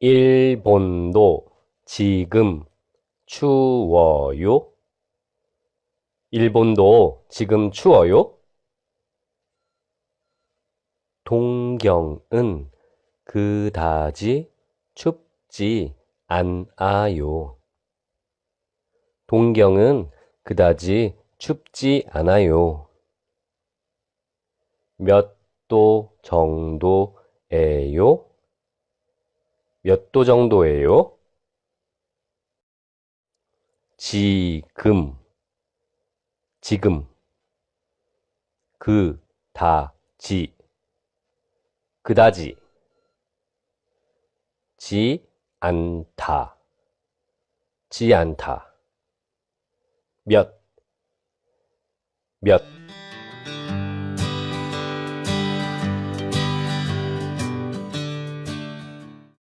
일본도 지금 추워요? 일본도 지금 추워요? 동경은 그다지 춥지 않아요. 동경은 그다지 춥지 않아요. 몇 도 정도예요? 몇 도 정도예요? 지금, 지금, 그, 다, 지, 그다지, 지, 않다, 지 않다, 몇, 몇,